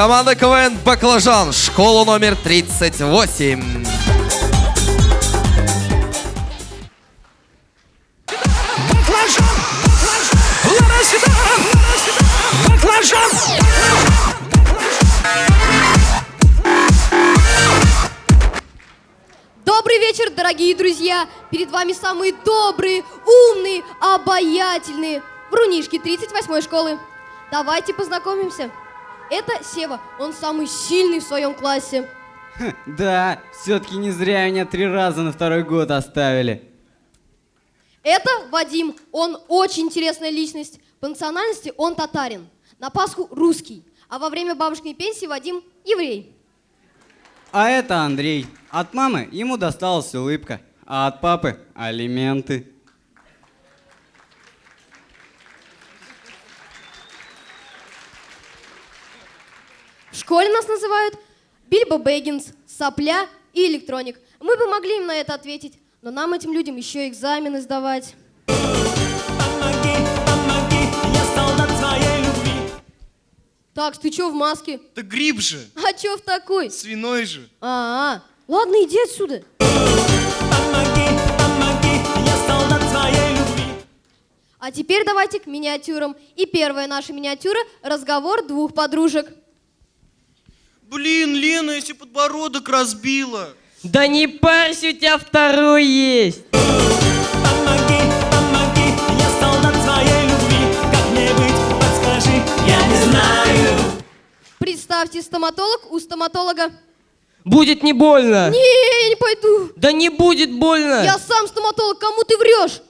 Команда КВН «Баклажан», школа номер 38. Баклажан, баклажан, Лара сюда, Лара сюда, баклажан. Добрый вечер, дорогие друзья! Перед вами самые добрые, умные, обаятельные врунишки 38-й школы. Давайте познакомимся. Это Сева, он самый сильный в своем классе. Да, все-таки не зря меня три раза на второй год оставили. Это Вадим, он очень интересная личность. По национальности он татарин, на Пасху русский, а во время бабушкиной пенсии Вадим еврей. А это Андрей. От мамы ему досталась улыбка, а от папы алименты. В школе нас называют Бильбо Бэггинс, Сопля и Электроник. Мы бы могли им на это ответить, но нам, этим людям, еще экзамены сдавать. Помоги, помоги, я солдат своей любви. Так, ты чё в маске? Да гриб же, А чё в такой? свиной же. А, -а. ладно, иди отсюда. Помоги, помоги, я солдат своей любви. А теперь давайте к миниатюрам. И первая наша миниатюра – разговор двух подружек. Блин, Лена, если подбородок разбила. Да не парься, у тебя второй есть. Помоги, помоги, я солдат своей любви. Как мне быть, подскажи, я не знаю. Представьте, стоматолог у стоматолога. Будет не больно. Не, я не пойду. Да не будет больно. Я сам стоматолог, кому ты врешь?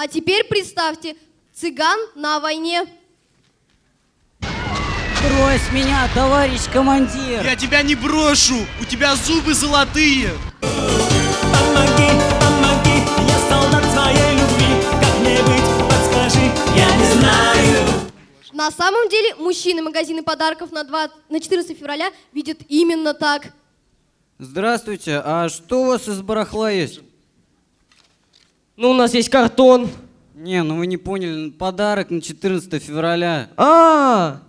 А теперь представьте, цыган на войне. Брось меня, товарищ командир! Я тебя не брошу, у тебя зубы золотые. Помоги, помоги, я солдат своей любви. Как мне быть, подскажи, я не знаю. На самом деле, мужчины магазины подарков на, 2, на 14 февраля видят именно так. Здравствуйте, а что у вас из барахла есть? Ну, у нас есть картон. Не, ну вы не поняли, подарок на 14 февраля. А,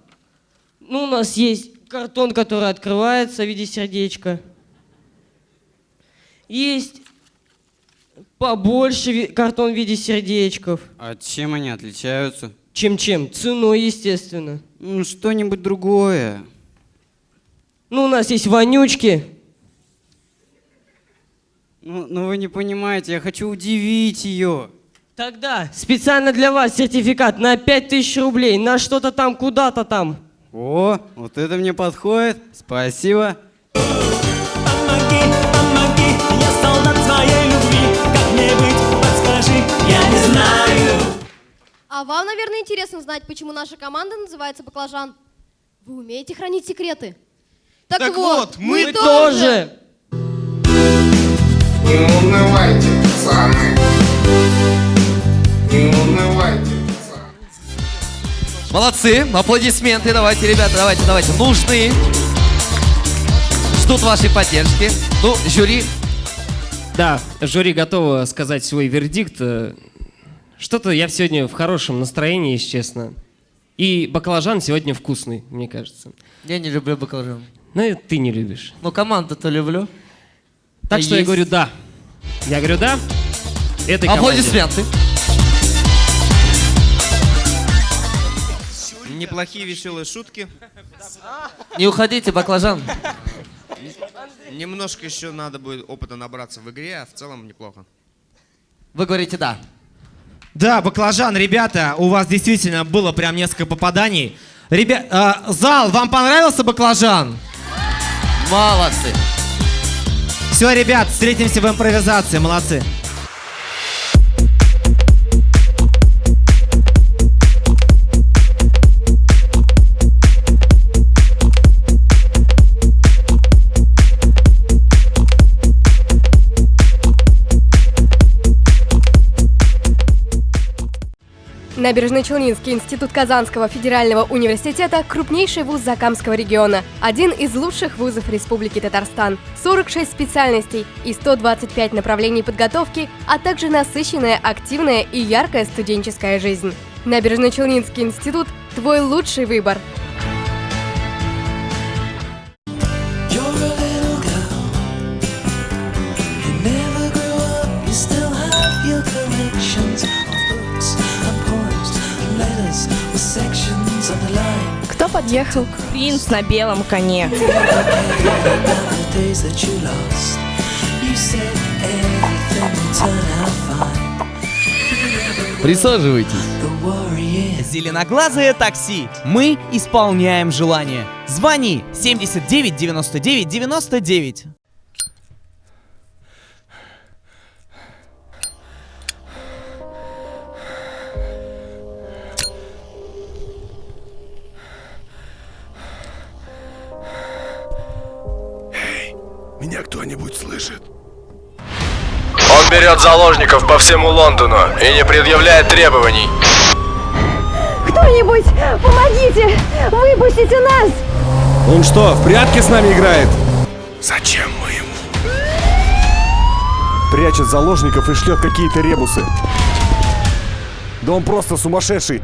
ну у нас есть картон, который открывается в виде сердечка. Есть побольше картон в виде сердечков. А чем они отличаются? Чем-чем? Ценой, естественно. Ну, что-нибудь другое. Ну, у нас есть вонючки. Ну, ну вы не понимаете, я хочу удивить ее. Тогда специально для вас сертификат на 5000 рублей, на что-то там, куда-то там. О, вот это мне подходит. Спасибо. Помоги, помоги, я солдат своей любви. Как мне быть, подскажи, я не знаю. А вам, наверное, интересно знать, почему наша команда называется «Баклажан». Вы умеете хранить секреты? Так вот, мы Тоже. Не унывайте, пацаны. Не унывайте, пацаны. Молодцы, аплодисменты, давайте, ребята, давайте, давайте, нужны. Ждут вашей поддержки. Ну, жюри, Да, жюри готово сказать свой вердикт. Э, Что-то я сегодня в хорошем настроении, если честно. И баклажан сегодня вкусный, мне кажется. Я не люблю баклажан. Ну, и ты не любишь. Но команду-то люблю. Так что я есть? говорю «да». Я говорю «да». Этой команде. аплодисменты. Неплохие веселые шутки. Не уходите, баклажан. Немножко еще надо будет опыта набраться в игре, а в целом неплохо. Вы говорите «да». Да, баклажан, ребята, у вас действительно было прям несколько попаданий. Ребят, зал, вам понравился баклажан? Молодцы. Все, ребят, встретимся в импровизации, молодцы. Набережно-Челнинский институт Казанского федерального университета – крупнейший вуз Закамского региона, один из лучших вузов Республики Татарстан. 46 специальностей и 125 направлений подготовки, а также насыщенная, активная и яркая студенческая жизнь. Набережно-Челнинский институт – твой лучший выбор. Подъехал? Принц на белом коне. Присаживайтесь. Зеленоглазое такси. Мы исполняем желание. Звони 79 99 99. Меня кто-нибудь слышит? Он берет заложников по всему Лондону и не предъявляет требований. Кто-нибудь, помогите! Выпустите нас! Он что, в прятки с нами играет? Зачем мы ему? Прячет заложников и шлет какие-то ребусы. Да он просто сумасшедший.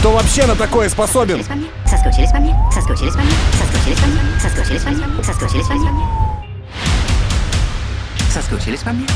Кто вообще на такое способен? Соскучились по мне, соскучились по мне, соскучились по мне, соскучились по мне, соскучились по мне. Соскучились по мне?